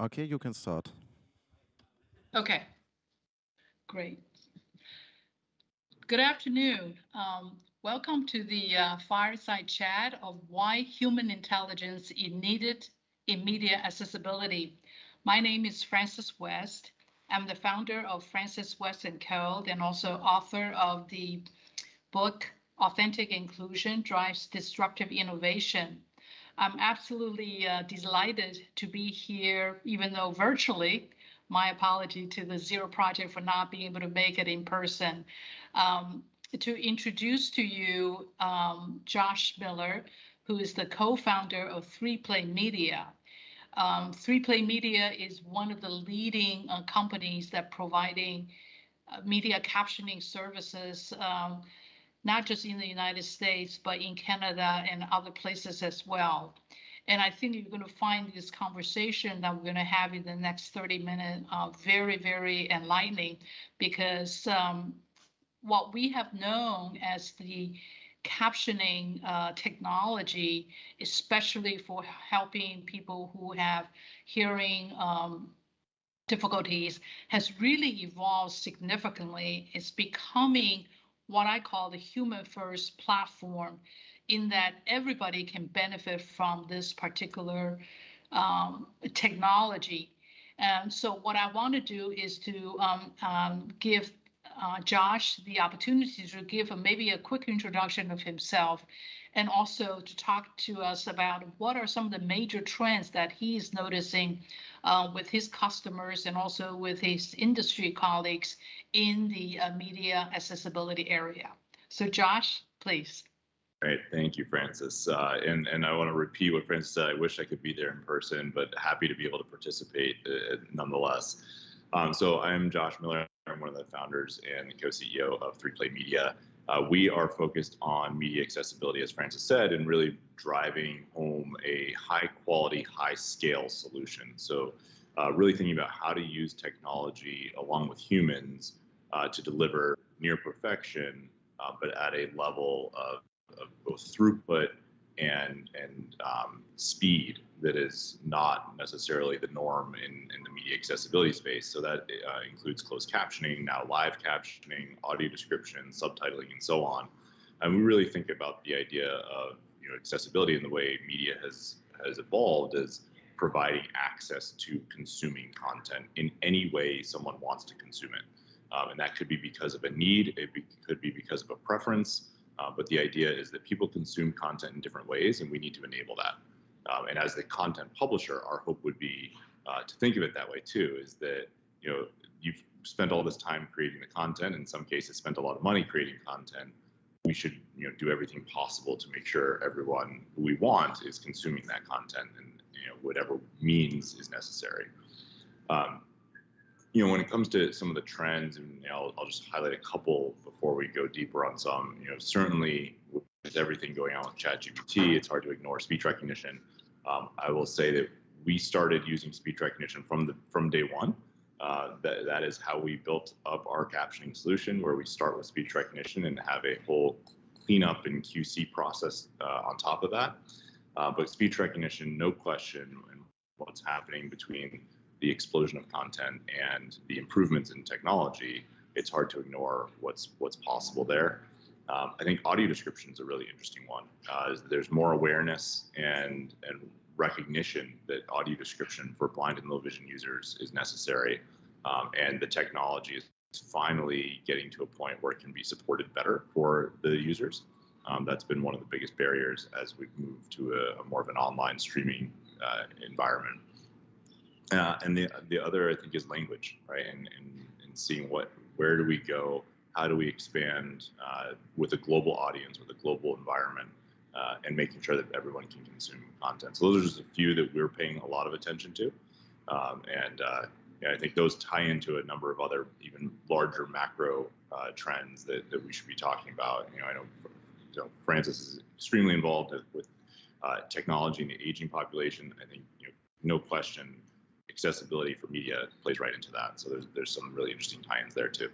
Okay, you can start. Okay, great. Good afternoon. Um, welcome to the uh, fireside chat of why human intelligence is needed in media accessibility. My name is Frances West. I'm the founder of Frances West & Co. and also author of the book Authentic Inclusion Drives Disruptive Innovation. I'm absolutely uh, delighted to be here, even though virtually. My apology to the Zero Project for not being able to make it in person. Um, to introduce to you um, Josh Miller, who is the co-founder of 3Play Media. Um, 3Play Media is one of the leading uh, companies that providing uh, media captioning services um, not just in the United States, but in Canada and other places as well. And I think you're going to find this conversation that we're going to have in the next 30 minutes uh, very, very enlightening because um, what we have known as the captioning uh, technology, especially for helping people who have hearing um, difficulties, has really evolved significantly. It's becoming what I call the human first platform in that everybody can benefit from this particular um, technology. And so what I want to do is to um, um, give uh, Josh the opportunity to give a, maybe a quick introduction of himself and also to talk to us about what are some of the major trends that he's noticing uh, with his customers and also with his industry colleagues in the uh, media accessibility area. So Josh, please. Great, thank you, Frances. Uh, and and I want to repeat what Frances said. I wish I could be there in person, but happy to be able to participate uh, nonetheless. Um, so I'm Josh Miller. I'm one of the founders and co-CEO of 3Play Media. Uh, we are focused on media accessibility, as Frances said, and really driving home a high quality, high scale solution. So uh, really thinking about how to use technology along with humans uh, to deliver near perfection, uh, but at a level of, of both throughput and and um, speed that is not necessarily the norm in, in the media accessibility space. So that uh, includes closed captioning, now live captioning, audio description, subtitling, and so on. And we really think about the idea of you know accessibility in the way media has has evolved as providing access to consuming content in any way someone wants to consume it. Um, and that could be because of a need, it be, could be because of a preference, uh, but the idea is that people consume content in different ways and we need to enable that. Um, and as the content publisher, our hope would be uh, to think of it that way too, is that, you know, you've spent all this time creating the content, in some cases spent a lot of money creating content. We should, you know, do everything possible to make sure everyone who we want is consuming that content and, you know, whatever means is necessary. Um, you know, when it comes to some of the trends, and I'll, I'll, just highlight a couple before we go deeper on some. You know, certainly with everything going on with ChatGPT, it's hard to ignore speech recognition. Um, I will say that we started using speech recognition from the from day one. Uh, that that is how we built up our captioning solution, where we start with speech recognition and have a whole cleanup and QC process uh, on top of that. Uh, but speech recognition, no question, and what's happening between the explosion of content and the improvements in technology, it's hard to ignore what's what's possible there. Um, I think audio description is a really interesting one. Uh, there's more awareness and and recognition that audio description for blind and low vision users is necessary, um, and the technology is finally getting to a point where it can be supported better for the users. Um, that's been one of the biggest barriers as we've moved to a, a more of an online streaming uh, environment. Uh, and the the other I think is language, right? And, and and seeing what where do we go? How do we expand uh, with a global audience, with a global environment, uh, and making sure that everyone can consume content. So those are just a few that we're paying a lot of attention to, um, and uh, yeah, I think those tie into a number of other even larger macro uh, trends that, that we should be talking about. You know, I know, you know Frances is extremely involved with uh, technology and the aging population. I think you know, no question accessibility for media plays right into that. So there's there's some really interesting tie-ins there too.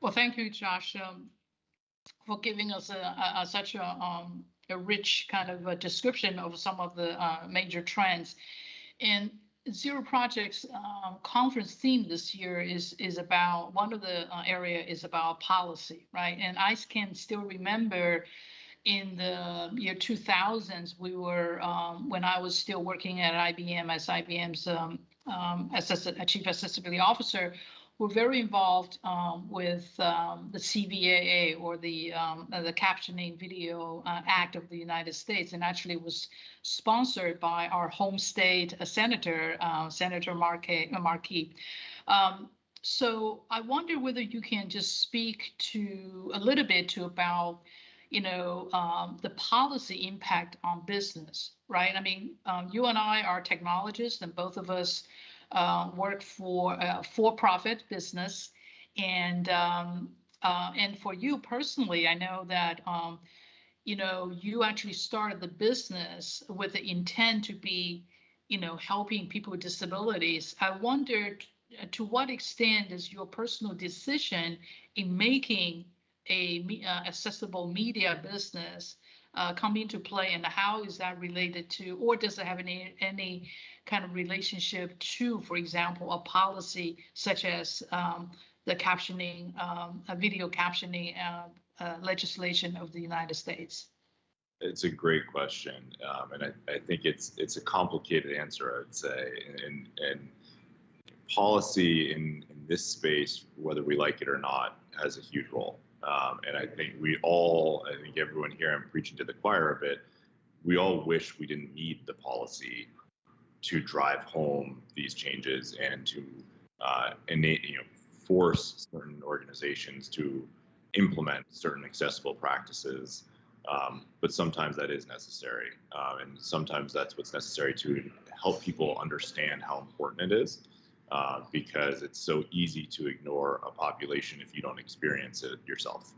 Well, thank you, Josh, um, for giving us a, a, a such a, um, a rich kind of a description of some of the uh, major trends. And Zero Projects um, conference theme this year is is about one of the uh, area is about policy, right? And I can still remember in the year 2000s, we were um, when I was still working at IBM as IBM's um, um, chief accessibility officer we were very involved um, with um, the CVAA or the um, the Captioning Video uh, Act of the United States, and actually was sponsored by our home state uh, senator, uh, Senator Markey. Uh, Markey. Um, so I wonder whether you can just speak to a little bit to about you know um, the policy impact on business, right? I mean, um, you and I are technologists, and both of us uh, work for a for-profit business, and um, uh, and for you personally, I know that um, you know you actually started the business with the intent to be, you know, helping people with disabilities. I wondered uh, to what extent is your personal decision in making a uh, accessible media business uh, come into play, and how is that related to, or does it have any any kind of relationship to, for example, a policy such as um, the captioning, um, a video captioning uh, uh, legislation of the United States? It's a great question, um, and I, I, think it's it's a complicated answer. I would say, and and policy in, in this space, whether we like it or not, has a huge role. Um, and I think we all, I think everyone here, I'm preaching to the choir a bit. We all wish we didn't need the policy to drive home these changes and to uh, innate, you know, force certain organizations to implement certain accessible practices. Um, but sometimes that is necessary, uh, and sometimes that's what's necessary to help people understand how important it is, uh, because it's so easy to ignore a population if you don't experience it yourself.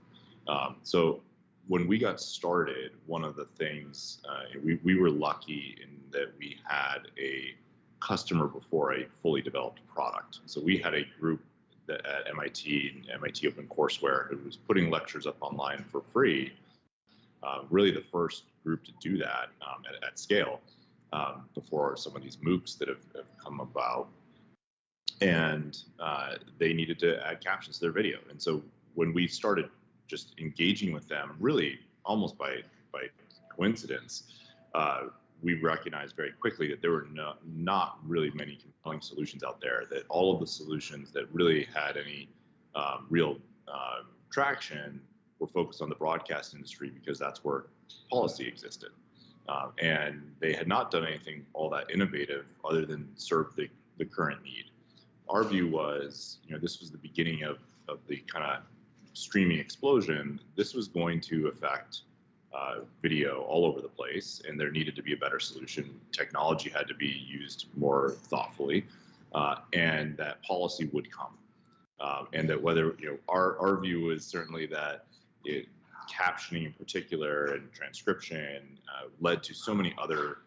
Um, so when we got started, one of the things uh, we, we were lucky in that we had a customer before a fully developed product. So we had a group that, at MIT and MIT OpenCourseware who was putting lectures up online for free. Uh, really, the first group to do that um, at, at, scale um, before some of these MOOCs that have, have come about. And uh, they needed to add captions to their video. And so when we started just engaging with them, really almost by by coincidence, uh, we recognized very quickly that there were no, not really many compelling solutions out there. That all of the solutions that really had any um, real uh, traction were focused on the broadcast industry because that's where policy existed. Um, and they had not done anything all that innovative other than serve the, the current need. Our view was, you know, this was the beginning of, of the kind of streaming explosion, this was going to affect uh, video all over the place, and there needed to be a better solution. Technology had to be used more thoughtfully, uh, and that policy would come. Um, and that whether you know our our view is certainly that it captioning in particular and transcription uh, led to so many other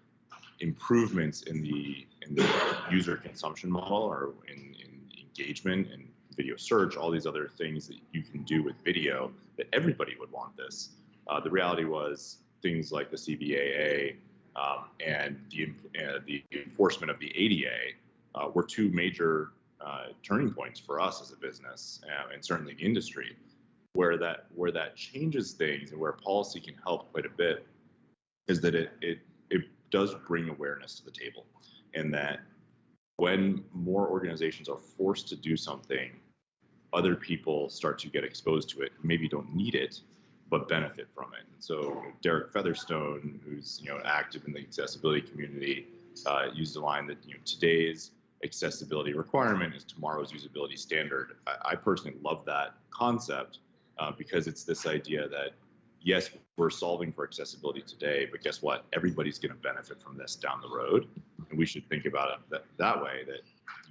improvements in the in the user consumption model or in engagement and video search, all these other things that you can do with video, that everybody would want this. Uh, the reality was things like the CVAA um, and the, uh, the enforcement of the ADA uh, were two major uh, turning points for us as a business uh, and certainly the industry. Where that where that changes things and where policy can help quite a bit is that it it it does bring awareness to the table, and that when more organizations are forced to do something, other people start to get exposed to it, maybe don't need it, but benefit from it. And So Derek Featherstone, who's you know active in the accessibility community, uh, used a line that you know today's accessibility requirement is tomorrow's usability standard. I, I personally love that concept uh, because it's this idea that yes, we're solving for accessibility today, but guess what? Everybody's going to benefit from this down the road and we should think about it that, that way that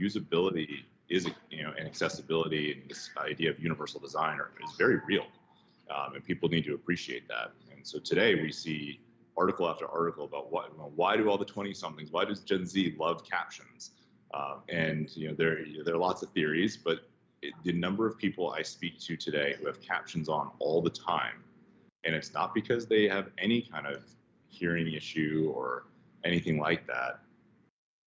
usability is you know and accessibility and this idea of universal design are, is very real um, and people need to appreciate that. And so today we see article after article about what why do all the 20 somethings why does gen z love captions? Um, and you know there there are lots of theories but it, the number of people i speak to today who have captions on all the time and it's not because they have any kind of hearing issue or anything like that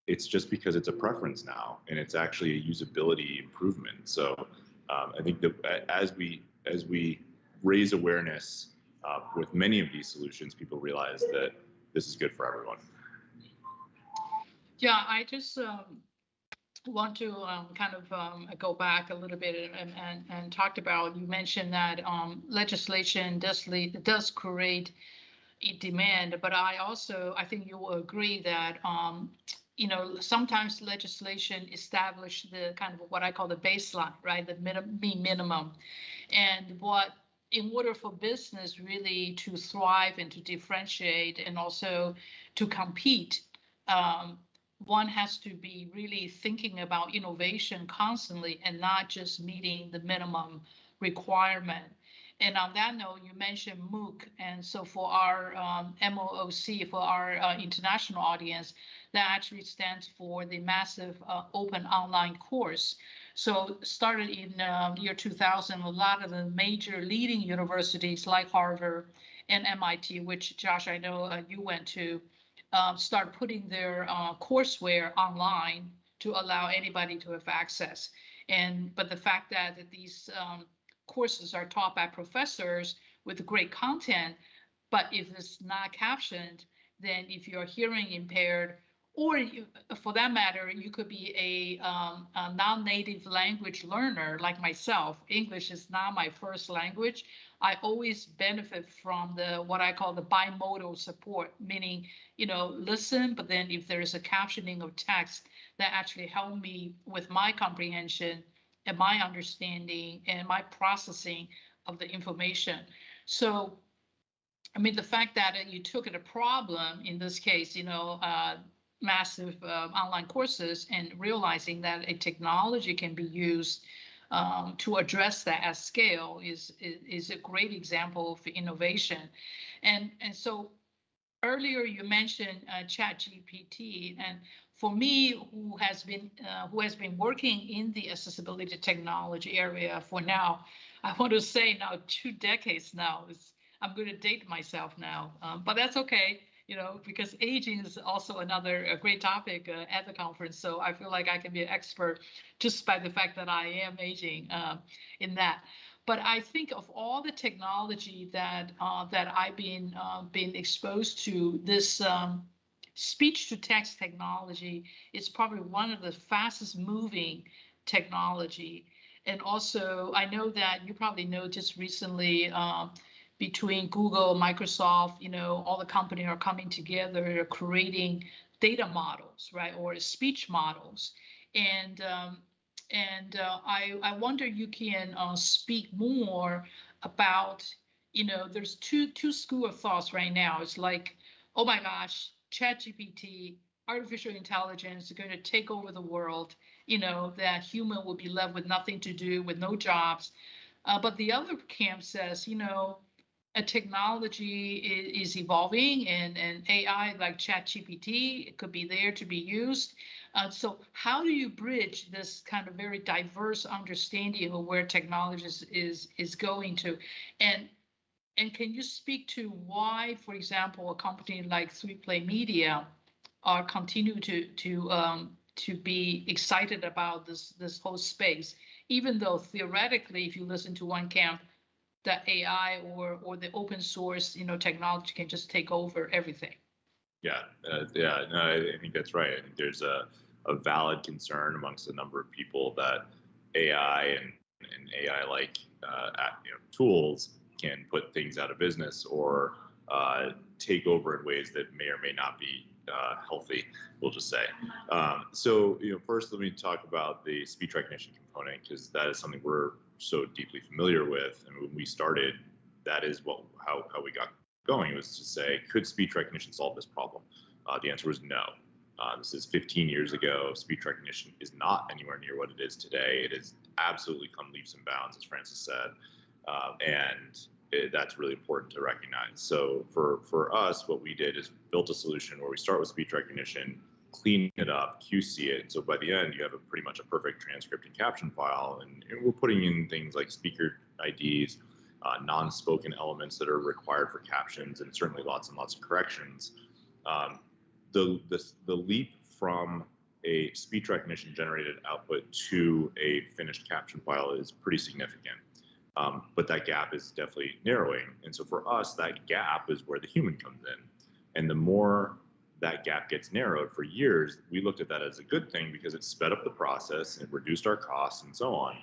it's just because it's a preference now, and it's actually a usability improvement. So um, I think that as we as we raise awareness uh, with many of these solutions, people realize that this is good for everyone. Yeah, I just um, want to um, kind of um, go back a little bit and, and, and talked about, you mentioned that um, legislation does lead, does create demand, but I also, I think you will agree that, um, you know, sometimes legislation establish the kind of what I call the baseline, right? The minimum, minimum. And what, in order for business really to thrive and to differentiate and also to compete, um, one has to be really thinking about innovation constantly and not just meeting the minimum requirement. And on that note, you mentioned MOOC. And so for our um, MOOC, for our uh, international audience, that actually stands for the Massive uh, Open Online Course. So started in uh, year 2000, a lot of the major leading universities like Harvard and MIT, which Josh, I know uh, you went to, uh, start putting their uh, courseware online to allow anybody to have access. And but the fact that, that these um, courses are taught by professors with great content, but if it's not captioned, then if you're hearing impaired, or you, for that matter, you could be a, um, a non-native language learner like myself. English is not my first language. I always benefit from the what I call the bimodal support, meaning you know listen, but then if there is a captioning of text that actually help me with my comprehension and my understanding and my processing of the information. So, I mean, the fact that you took it a problem in this case, you know, uh, massive uh, online courses and realizing that a technology can be used um, to address that at scale is, is, is a great example of innovation. And and so earlier you mentioned uh, Chat GPT, and for me, who has been uh, who has been working in the accessibility technology area for now, I want to say now two decades now. Is I'm going to date myself now, um, but that's okay you know, because aging is also another great topic uh, at the conference. So I feel like I can be an expert just by the fact that I am aging uh, in that. But I think of all the technology that uh, that I've been uh, been exposed to, this um, speech to text technology is probably one of the fastest moving technology. And also, I know that you probably know just recently um, between Google, Microsoft, you know, all the companies are coming together, creating data models, right, or speech models. And um, and uh, I I wonder you can uh, speak more about, you know, there's two two school of thoughts right now. It's like, oh my gosh, ChatGPT, artificial intelligence is going to take over the world. You know, that human will be left with nothing to do, with no jobs. Uh, but the other camp says, you know, a technology is, is, evolving and, and AI like ChatGPT could be there to be used. Uh, so how do you bridge this kind of very diverse understanding of where technology is, is, is going to? And and can you speak to why, for example, a company like 3Play Media are continue to to um, to be excited about this this whole space, even though theoretically, if you listen to one camp, that AI or or the open source, you know, technology can just take over everything. Yeah, uh, yeah, no, I, think that's right. I think there's a, a valid concern amongst a number of people that AI and, and AI-like uh, you know, tools can put things out of business or uh, take over in ways that may or may not be uh, healthy, we'll just say. Um, so, you know, first let me talk about the speech recognition component because that is something we're so deeply familiar with. And when we started, that is what how, how we got going was to say, could speech recognition solve this problem? Uh, the answer was no. Uh, this is 15 years ago. Speech recognition is not anywhere near what it is today. It has absolutely come leaps and bounds, as Frances said, uh, and it, that's really important to recognize. So for for us, what we did is built a solution where we start with speech recognition, clean it up, QC it. So by the end, you have a pretty much a perfect transcript and caption file. And, and we're putting in things like speaker IDs, uh, non-spoken elements that are required for captions, and certainly lots and lots of corrections. Um, the, the, the leap from a speech recognition generated output to a finished caption file is pretty significant. Um, but that gap is definitely narrowing. And so for us, that gap is where the human comes in. And the more that gap gets narrowed for years, we looked at that as a good thing because it sped up the process and reduced our costs and so on.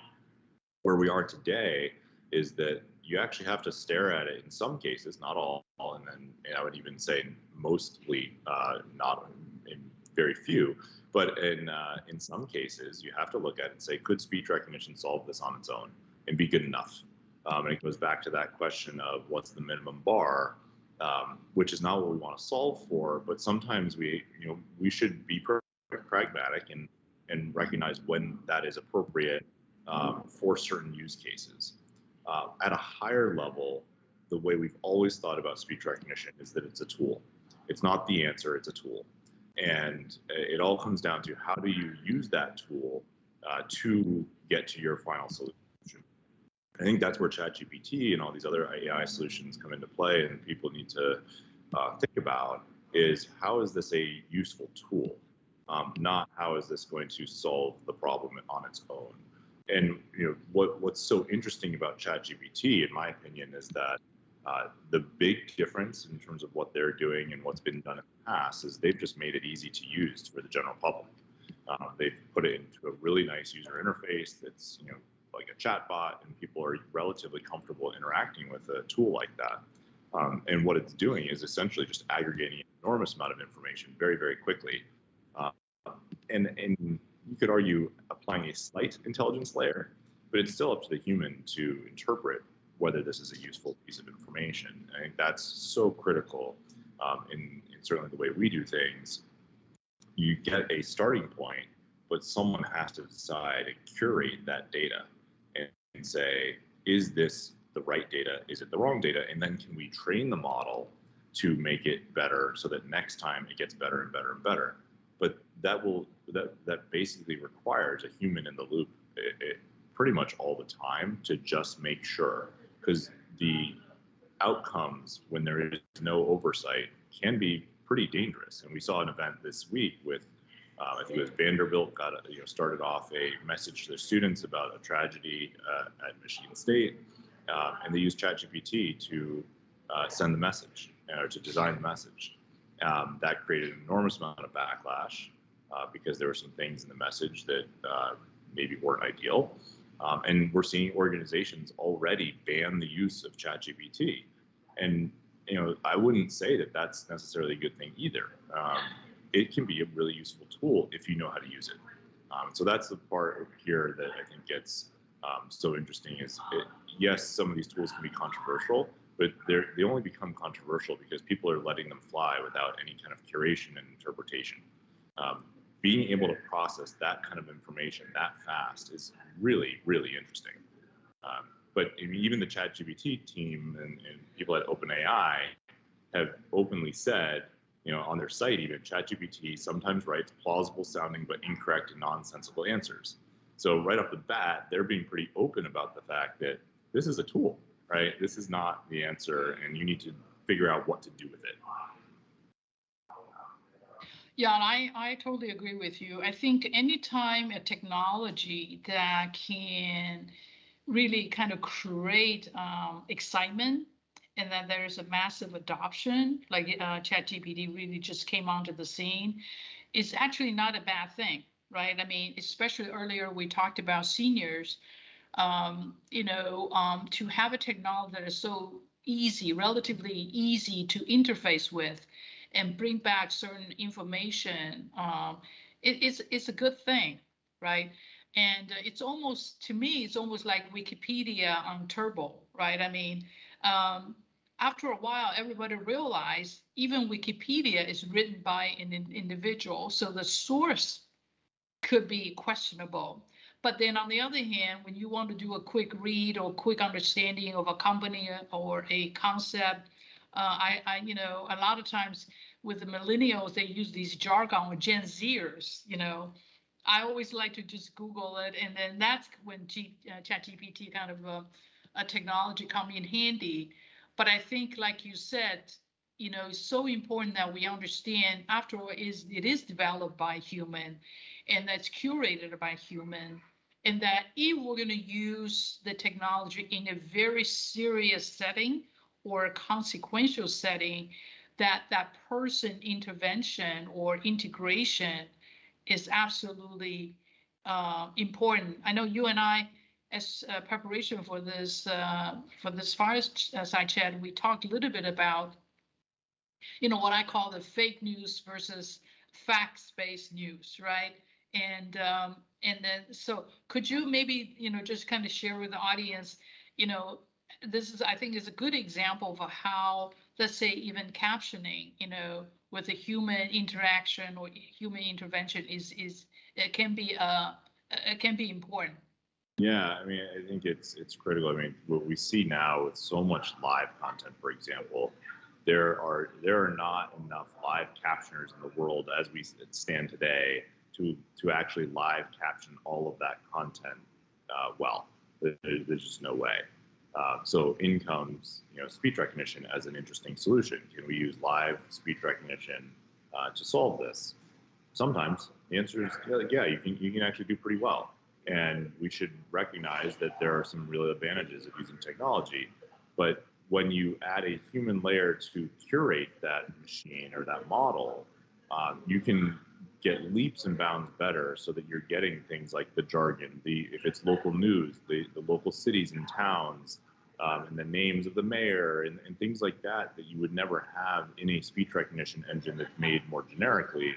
Where we are today is that you actually have to stare at it in some cases, not all, and then and I would even say mostly uh, not in very few, but in uh, in some cases you have to look at it and say, could speech recognition solve this on its own and be good enough? Um, and it goes back to that question of what's the minimum bar, um, which is not what we want to solve for, but sometimes we you know we should be pragmatic and and recognize when that is appropriate um, for certain use cases. Uh, at a higher level, the way we've always thought about speech recognition is that it's a tool. It's not the answer, it's a tool. And it all comes down to how do you use that tool uh, to get to your final solution. I think that's where ChatGPT and all these other AI solutions come into play, and people need to uh, think about is how is this a useful tool, um, not how is this going to solve the problem on its own and you know what what's so interesting about ChatGPT, in my opinion, is that uh, the big difference in terms of what they're doing and what's been done in the past is they've just made it easy to use for the general public. Uh, they've put it into a really nice user interface that's you know like a chatbot, and people are relatively comfortable interacting with a tool like that. Um, and what it's doing is essentially just aggregating an enormous amount of information very, very quickly. Uh, and and you could argue applying a slight intelligence layer, but it's still up to the human to interpret whether this is a useful piece of information. I think that's so critical um, in, in certainly the way we do things. You get a starting point, but someone has to decide and curate that data and, say, is this the right data? Is it the wrong data? And then can we train the model to make it better so that next time it gets better and better and better? But that will that that basically requires a human in the loop it, it, pretty much all the time to just make sure because the outcomes when there is no oversight can be pretty dangerous and we saw an event this week with uh, I think it was Vanderbilt got a, you know started off a message to their students about a tragedy uh, at Michigan State, uh, and they used ChatGPT to uh, send the message or to design the message. Um, that created an enormous amount of backlash uh, because there were some things in the message that uh, maybe weren't ideal. Um, and we're seeing organizations already ban the use of ChatGPT. And you know, I wouldn't say that that's necessarily a good thing either. It can be a really useful tool if you know how to use it. Um, so that's the part here that I think gets um, so interesting. Is it, yes, some of these tools can be controversial, but they they only become controversial because people are letting them fly without any kind of curation and interpretation. Um, being able to process that kind of information that fast is really, really interesting. Um, but even the ChatGPT team and, and, people at OpenAI have openly said, you know, on their site, even ChatGPT sometimes writes plausible sounding but incorrect and nonsensical answers. So right off the bat, they're being pretty open about the fact that this is a tool, right? This is not the answer, and you need to figure out what to do with it. Yeah, and I, I totally agree with you. I think anytime a technology that can really kind of create um, excitement and then there's a massive adoption, like uh, ChatGPT really just came onto the scene, is actually not a bad thing, right? I mean, especially earlier we talked about seniors, um, you know, um, to have a technology that is so easy, relatively easy to interface with and bring back certain information, um, it, it's it's a good thing, right? And uh, it's almost to me, it's almost like Wikipedia on turbo, right? I mean, um, after a while, everybody realized even Wikipedia is written by an individual, so the source could be questionable. But then on the other hand, when you want to do a quick read or quick understanding of a company or a concept, uh, I, I, you know, a lot of times with the millennials, they use these jargon or Gen Zers, you know. I always like to just Google it, and then that's when G, uh, ChatGPT kind of uh, a technology come in handy. But I think, like you said, you know, it's so important that we understand after all is it is developed by human and that's curated by human and that if we're going to use the technology in a very serious setting or a consequential setting that that person intervention or integration is absolutely uh, important. I know you and i as uh, preparation for this uh, for this fireside chat we talked a little bit about you know what i call the fake news versus facts-based news right? And um, and then so could you maybe you know just kind of share with the audience you know this is i think is a good example of how let's say even captioning you know with a human interaction or human intervention is is it can be uh it can be important yeah i mean i think it's it's critical i mean what we see now with so much live content for example there are there are not enough live captioners in the world as we stand today to to actually live caption all of that content uh, well. There, there's just no way. Uh, so in comes you know speech recognition as an interesting solution. Can we use live speech recognition uh, to solve this? Sometimes the answer is yeah, you can you can actually do pretty well. And we should recognize that there are some real advantages of using technology. But when you add a human layer to curate that machine or that model, um, you can get leaps and bounds better so that you're getting things like the jargon, the if it's local news, the, the local cities and towns, um, and the names of the mayor and, and things like that that you would never have in a speech recognition engine that's made more generically.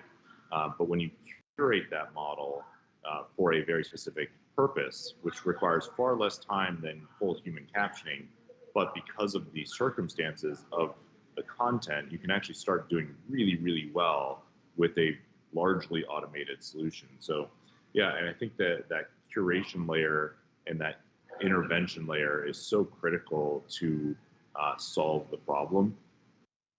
Uh, but when you curate that model uh, for a very specific purpose, which requires far less time than full human captioning, but because of the circumstances of the content, you can actually start doing really, really well with a largely automated solution. So yeah, and I think that that curation layer and that intervention layer is so critical to uh, solve the problem.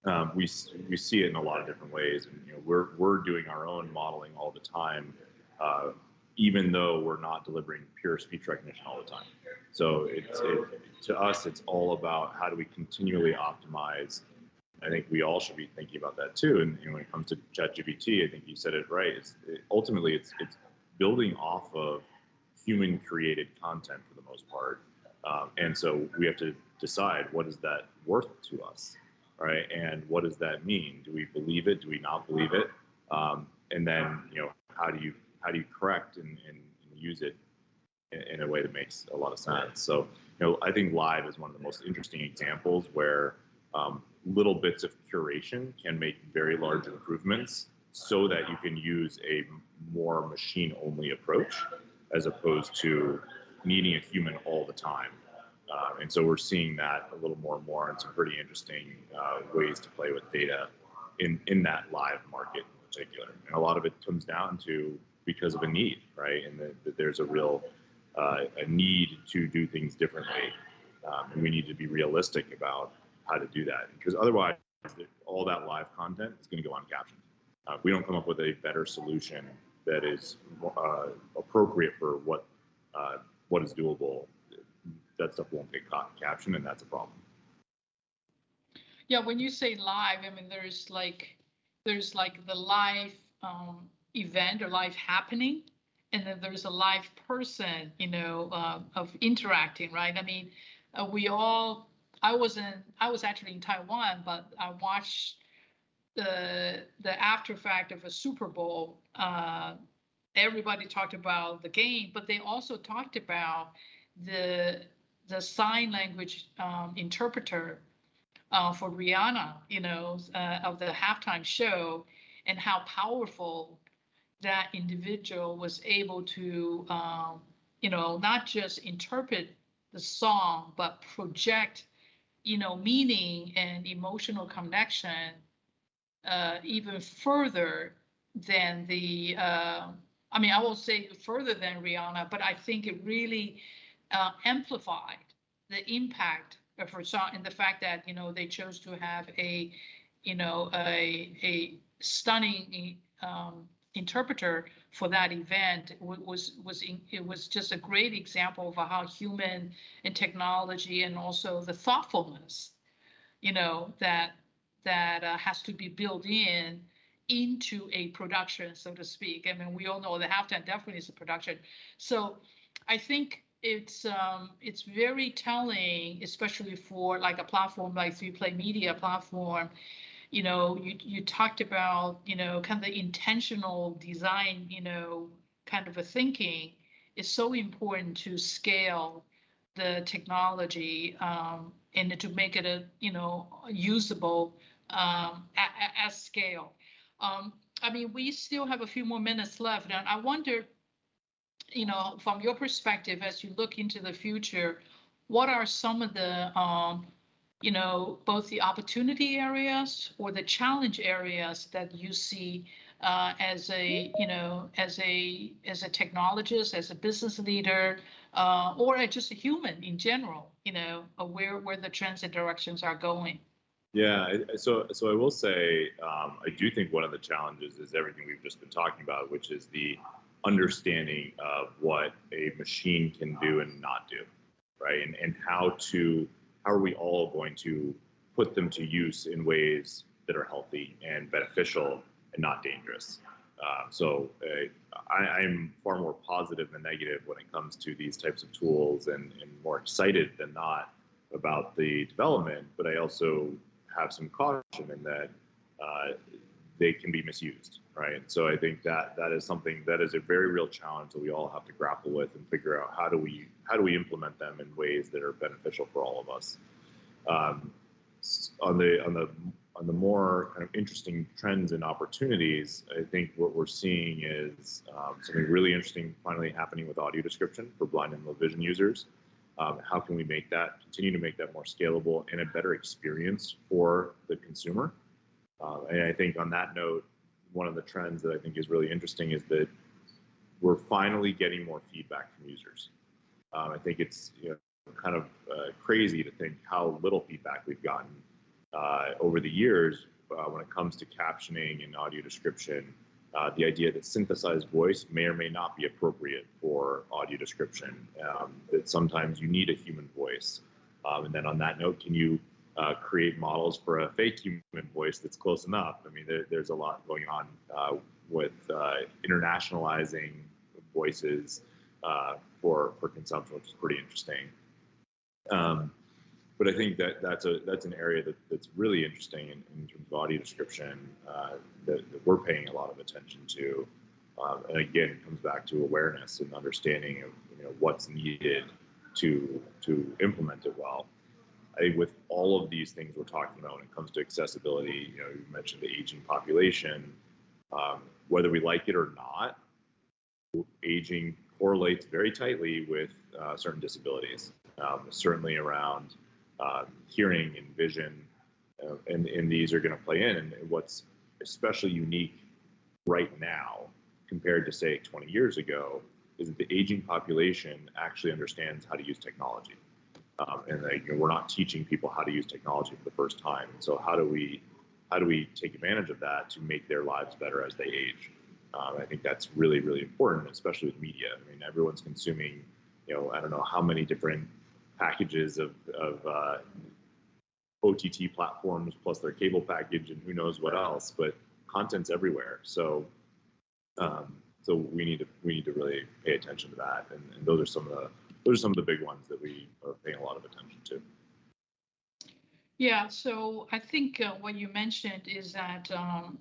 Um, we we see it in a lot of different ways, and you know we're we're doing our own modeling all the time, uh, even though we're not delivering pure speech recognition all the time. So it's it, to us, it's all about how do we continually optimize I think we all should be thinking about that too. And know, when it comes to ChatGPT, I think you said it right. It's it, ultimately it's it's building off of human created content for the most part, um, and so we have to decide what is that worth to us, right? And what does that mean? Do we believe it? Do we not believe it? Um, and then you know, how do you how do you correct and, and, and use it in, in a way that makes a lot of sense? So you know, I think live is one of the most interesting examples where um, little bits of curation can make very large improvements so that you can use a more machine only approach as opposed to needing a human all the time. Uh, and so we're seeing that a little more and more and some pretty interesting uh, ways to play with data in, in that live market in particular. And a lot of it comes down to because of a need, right? And that there's a real uh, a need to do things differently. Um, and we need to be realistic about how to do that because otherwise all that live content is going to go uncaptioned. Uh, we don't come up with a better solution that is uh, appropriate for what uh, what is doable, that stuff won't get caught captioned, and that's a problem. Yeah, when you say live, I mean there's like there's like the live um, event or live happening, and then there's a live person, you know, uh, of interacting, right? I mean, uh, we all I wasn't. I was actually in Taiwan, but I watched the the after fact of a Super Bowl. Uh, everybody talked about the game, but they also talked about the the sign language um, interpreter uh, for Rihanna, you know, uh, of the halftime show, and how powerful that individual was able to, um, you know, not just interpret the song, but project you know, meaning and emotional connection uh, even further than the, uh, I mean, I will say further than Rihanna, but I think it really uh, amplified the impact of her song and the fact that, you know, they chose to have a, you know, a, a stunning um, interpreter for that event was was it was just a great example of how human and technology and also the thoughtfulness you know that that uh, has to be built in into a production, so to speak. I mean, we all know the halftime definitely is a production. So I think it's um, it's very telling, especially for like a platform like 3Play Media platform. You know, you you talked about you know kind of the intentional design, you know, kind of a thinking is so important to scale the technology um, and to make it a you know usable um, at, at scale. Um, I mean, we still have a few more minutes left, and I wonder, you know, from your perspective, as you look into the future, what are some of the, um, you know, both the opportunity areas or the challenge areas that you see uh, as a, you know, as a as a technologist, as a business leader, uh, or just a human in general, you know, where where the trends and directions are going. Yeah, so so I will say um, I do think one of the challenges is everything we've just been talking about, which is the understanding of what a machine can do and not do, right? And and how to how are we all going to put them to use in ways that are healthy and beneficial and not dangerous. Uh, so uh, I, am far more positive than negative when it comes to these types of tools, and, and more excited than not about the development. But I also have some caution in that uh, they can be misused, right? So I think that that is something that is a very real challenge that we all have to grapple with and figure out how do we how do we implement them in ways that are beneficial for all of us. Um, on the on the on the more kind of interesting trends and opportunities, I think what we're seeing is um, something really interesting finally happening with audio description for blind and low vision users. Um, how can we make that continue to make that more scalable and a better experience for the consumer? Uh, and I think on that note, one of the trends that I think is really interesting is that we're finally getting more feedback from users. Um, I think it's you know, kind of uh, crazy to think how little feedback we've gotten uh, over the years uh, when it comes to captioning and audio description uh, the idea that synthesized voice may or may not be appropriate for audio description, um, that sometimes you need a human voice. Um, and then on that note, can you uh, create models for a fake human voice that's close enough? I mean, there, there's a lot going on uh, with uh, internationalizing voices uh, for, for consumption, which is pretty interesting. Um, but I think that that's a that's an area that, that's really interesting in, in terms of audio description uh, that, that, we're paying a lot of attention to. Um, and again, it comes back to awareness and understanding of you know what's needed to to implement it well. I think with all of these things we're talking about when it comes to accessibility, you know, you mentioned the aging population. Um, whether we like it or not, aging correlates very tightly with uh, certain disabilities. Um, certainly around um, hearing and vision, uh, and, and these are going to play in. And what's especially unique right now compared to say 20 years ago is that the aging population actually understands how to use technology. Um, and you know, we're not teaching people how to use technology for the first time. And so how do we how do we take advantage of that to make their lives better as they age? Um, I think that's really really important, especially with media. I mean, everyone's consuming, you know, I don't know how many different packages of, of uh, OTT platforms plus their cable package and who knows what else, but content's everywhere. So, um, so we need to we need to really pay attention to that, and, and those are some of the those are some of the big ones that we are paying a lot of attention to. Yeah, so I think uh, what you mentioned is that um,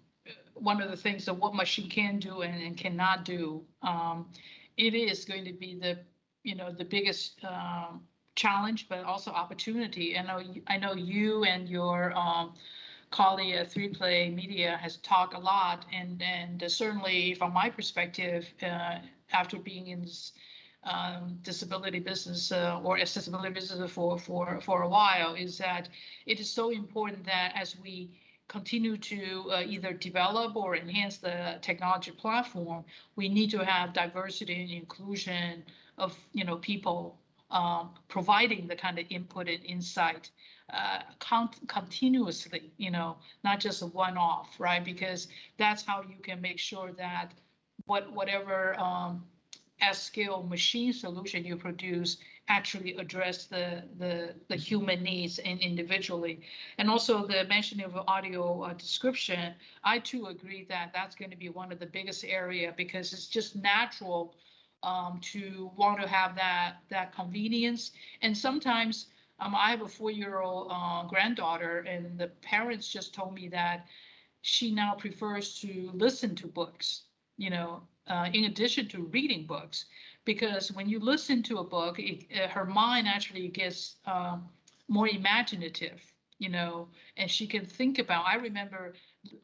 one of the things that what machine can do and, and cannot do, um, it is going to be the you know the biggest um, challenge, but also opportunity. I know I know you and your um, colleague at 3Play Media has talked a lot, and and certainly from my perspective, uh, after being in this um, disability business uh, or accessibility business for for for a while, is that it is so important that as we continue to uh, either develop or enhance the technology platform, we need to have diversity and inclusion of you know people um, providing the kind of input and insight uh, con- continuously, you know, not just a one-off, right? Because that's how you can make sure that what whatever um, at scale machine solution you produce actually address the, the, the human needs and individually. And also the mentioning of audio uh, description, I too agree that that's going to be one of the biggest area because it's just natural um, to want to have that that convenience. And sometimes um, I have a four-year-old uh, granddaughter, and the parents just told me that she now prefers to listen to books. You know, uh, in addition to reading books, because when you listen to a book, it, uh, her mind actually gets um, more imaginative. You know, and she can think about. I remember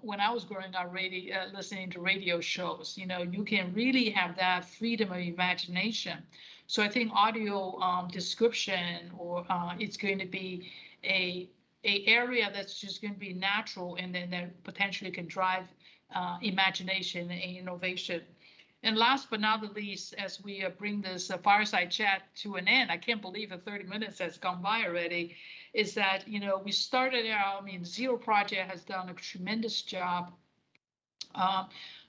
when I was growing up, radio, uh, listening to radio shows, you know, you can really have that freedom of imagination. So I think audio um, description or uh, it's going to be a a area that's just going to be natural and then that potentially can drive uh, imagination and innovation. And last but not the least, as we uh, bring this uh, fireside chat to an end, I can't believe that 30 minutes has gone by already is that, you know, we started out, I mean, Zero Project has done a tremendous job uh,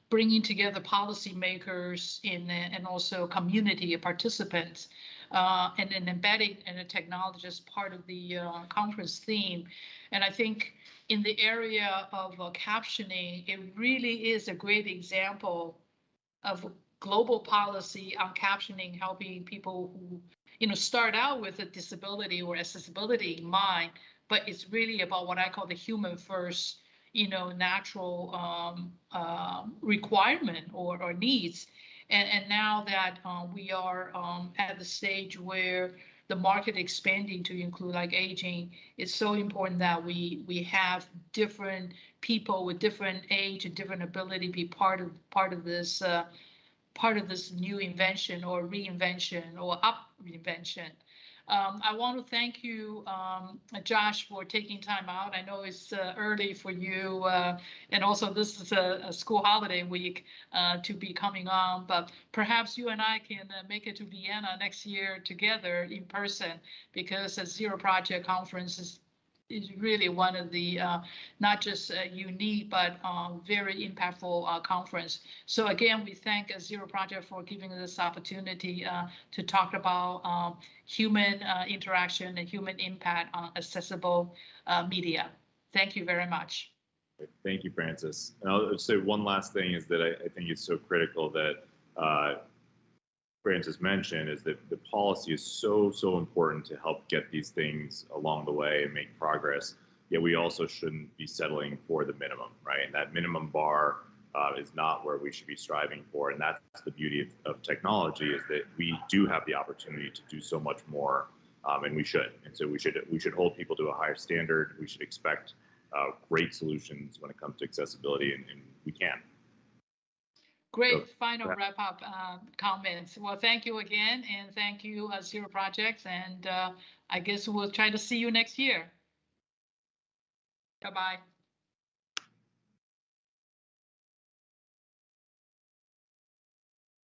bringing together policymakers in, and also community participants uh, and, and embedding in a technology as part of the uh, conference theme. And I think in the area of uh, captioning, it really is a great example of global policy on captioning, helping people who you know, start out with a disability or accessibility in mind, but it's really about what I call the human first, you know, natural um, uh, requirement or, or needs. And, and now that uh, we are um, at the stage where the market expanding to include like aging, it's so important that we we have different people with different age and different ability be part of part of this uh, part of this new invention or reinvention or up reinvention. Um, I want to thank you, um, Josh, for taking time out. I know it's uh, early for you, uh, and also this is a, a school holiday week uh, to be coming on, but perhaps you and I can uh, make it to Vienna next year together in person because the Zero Project Conference is is really one of the uh, not just unique but uh, very impactful uh, conference. So again, we thank Zero Project for giving us this opportunity uh, to talk about um, human uh, interaction and human impact on accessible media. Thank you very much. Thank you, Frances. And I'll say one last thing is that I, I think it's so critical that Frances mentioned is that the policy is so, so important to help get these things along the way and make progress. Yet we also shouldn't be settling for the minimum, right? And that minimum bar uh, is not where we should be striving for. And that's the beauty of, of, technology is that we do have the opportunity to do so much more, um, and we should. And so we should we should hold people to a higher standard. We should expect uh, great solutions when it comes to accessibility, and, and we can. Great final wrap up uh, comments. Well, thank you again, and thank you, uh, Zero Projects, and uh, I guess we'll try to see you next year. Bye bye.